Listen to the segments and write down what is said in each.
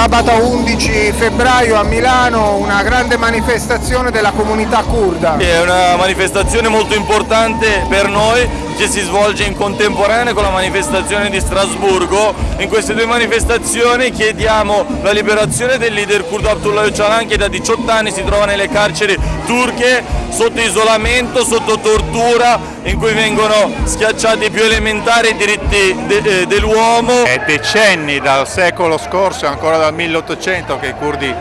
sabato 11 febbraio a Milano una grande manifestazione della comunità kurda. È una manifestazione molto importante per noi che si svolge in contemporanea con la manifestazione di Strasburgo. In queste due manifestazioni chiediamo la liberazione del leader kurdo Abdullah Öcalan che da 18 anni si trova nelle carceri turche sotto isolamento, sotto tortura, in cui vengono schiacciati i più elementari diritti de eh, dell'uomo. È decenni dal secolo scorso, ancora dal 1800 che i curdi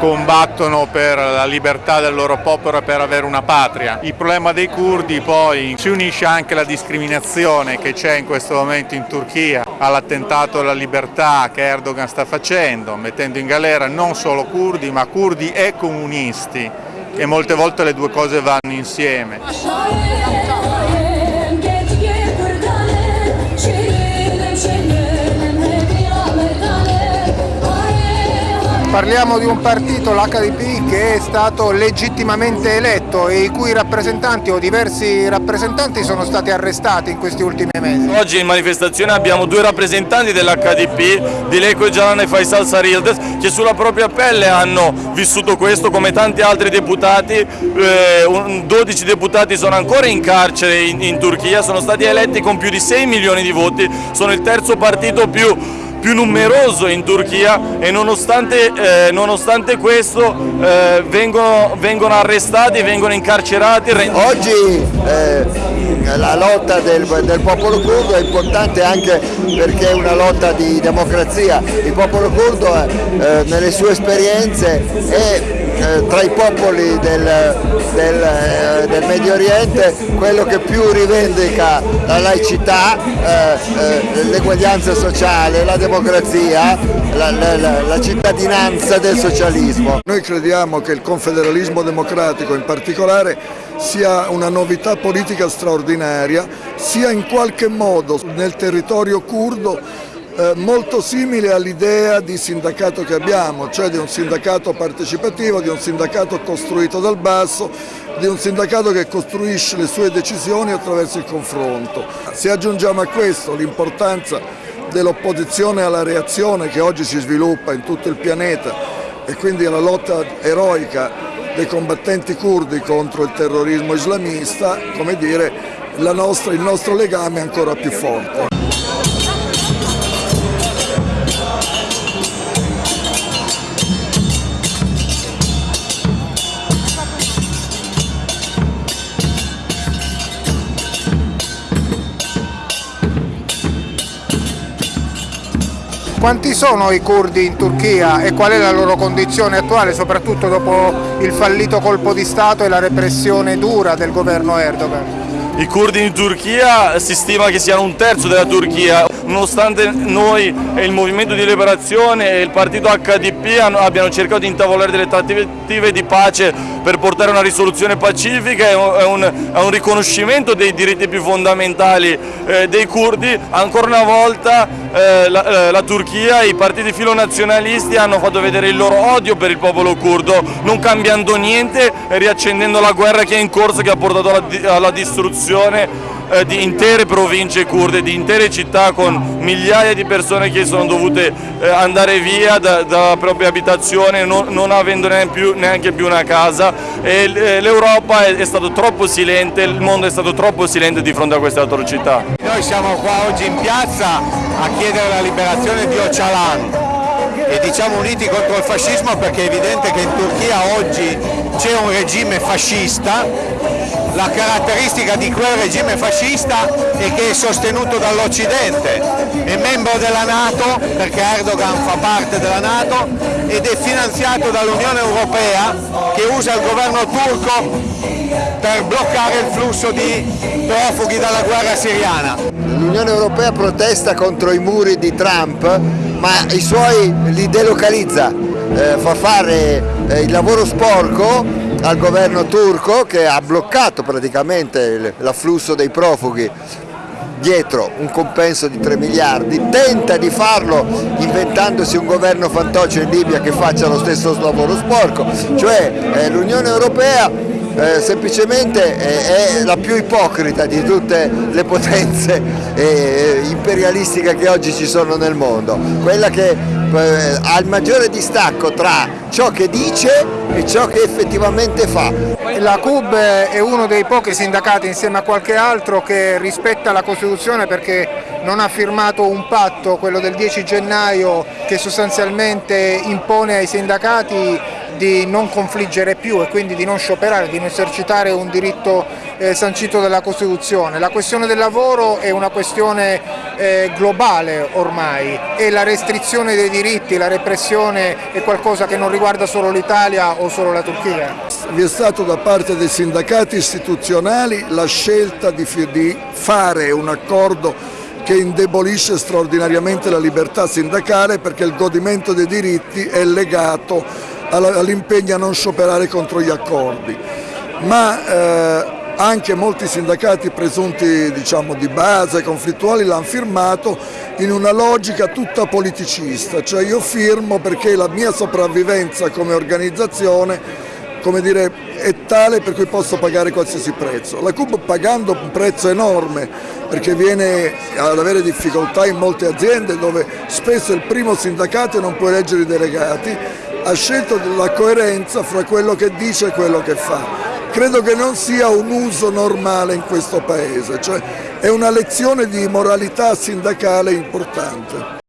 combattono per la libertà del loro popolo e per avere una patria. Il problema dei curdi poi si unisce anche alla discriminazione che c'è in questo momento in Turchia, all'attentato alla libertà che Erdogan sta facendo, mettendo in galera non solo curdi ma curdi e comunisti e molte volte le due cose vanno insieme. Parliamo di un partito, l'HDP, che è stato legittimamente eletto e i cui rappresentanti o diversi rappresentanti sono stati arrestati in questi ultimi mesi. Oggi in manifestazione abbiamo due rappresentanti dell'HDP, Dileko Jalan e Faisal Sarildes, che sulla propria pelle hanno vissuto questo come tanti altri deputati, eh, 12 deputati sono ancora in carcere in Turchia, sono stati eletti con più di 6 milioni di voti, sono il terzo partito più più numeroso in Turchia e nonostante, eh, nonostante questo eh, vengono, vengono, arrestati, vengono incarcerati. Oggi eh, la lotta del, del, popolo curdo è importante anche perché è una lotta di democrazia. Il popolo curdo eh, nelle sue esperienze è eh, tra i popoli del, del, eh, del, Medio Oriente quello che più rivendica la laicità, eh, l'eguaglianza sociale, la democrazia, la, la, la, cittadinanza del socialismo. Noi crediamo che il confederalismo democratico in particolare sia una novità politica straordinaria, sia in qualche modo nel territorio curdo eh, molto simile all'idea di sindacato che abbiamo, cioè di un sindacato partecipativo, di un sindacato costruito dal basso, di un sindacato che costruisce le sue decisioni attraverso il confronto. Se aggiungiamo a questo l'importanza dell'opposizione alla reazione che oggi si sviluppa in tutto il pianeta e quindi alla lotta eroica dei combattenti curdi contro il terrorismo islamista, come dire, nostra, il nostro legame è ancora più forte. Quanti sono i curdi in Turchia e qual è la loro condizione attuale, soprattutto dopo il fallito colpo di Stato e la repressione dura del governo Erdogan? I curdi in Turchia si stima che siano un terzo della Turchia, nonostante noi e il Movimento di Liberazione e il partito HDP abbiano cercato di intavolare delle trattative di pace per portare una risoluzione pacifica e un, un riconoscimento dei diritti più fondamentali eh, dei curdi, ancora una volta eh, la, eh, la Turchia i partiti filonazionalisti hanno fatto vedere il loro odio per il popolo curdo, non cambiando niente riaccendendo la guerra che è in corso che ha portato alla, alla distruzione eh, di intere province kurde, di intere città con migliaia di persone che sono dovute eh, andare via da, dalla propria abitazione non, non avendo neanche più, neanche più, una casa eh, l'Europa è, è stato troppo silente, il mondo è stato troppo silente di fronte a queste atrocità. Noi siamo qua oggi in piazza a chiedere la liberazione di Öcalan e diciamo uniti contro il fascismo perché è evidente che in Turchia oggi c'è un regime fascista la caratteristica di quel regime fascista è che è sostenuto dall'Occidente, è membro della Nato perché Erdogan fa parte della Nato ed è finanziato dall'Unione Europea che usa il governo turco per bloccare il flusso di profughi dalla guerra siriana. L'Unione Europea protesta contro i muri di Trump ma i suoi li delocalizza, eh, fa fare eh, il lavoro sporco al governo turco che ha bloccato praticamente l'afflusso dei profughi dietro un compenso di 3 miliardi, tenta di farlo inventandosi un governo fantoccio in Libia che faccia lo stesso lavoro sporco, cioè eh, l'Unione Europea eh, semplicemente è, è, la più ipocrita di tutte le potenze eh, imperialistiche che oggi ci sono nel mondo, quella che eh, ha il maggiore distacco tra ciò che dice e ciò che effettivamente fa. La CUB è uno dei pochi sindacati insieme a qualche altro che rispetta la Costituzione perché non ha firmato un patto, quello del 10 gennaio, che sostanzialmente impone ai sindacati di non confliggere più e quindi di non scioperare, di non esercitare un diritto eh, sancito dalla Costituzione. La questione del lavoro è una questione eh, globale ormai e la restrizione dei diritti, la repressione è qualcosa che non riguarda solo l'Italia o solo la Turchia. Vi è stato da parte dei sindacati istituzionali la scelta di, di fare un accordo che indebolisce straordinariamente la libertà sindacale perché il godimento dei diritti è legato all'impegno a non scioperare contro gli accordi, ma eh, anche molti sindacati presunti diciamo, di base, conflittuali, l'hanno firmato in una logica tutta politicista, cioè io firmo perché la mia sopravvivenza come organizzazione come dire, è tale per cui posso pagare qualsiasi prezzo. La CUB pagando un prezzo enorme perché viene ad avere difficoltà in molte aziende dove spesso il primo sindacato non può eleggere i delegati ha scelto la coerenza fra quello che dice e quello che fa. Credo che non sia un uso normale in questo Paese, cioè è una lezione di moralità sindacale importante.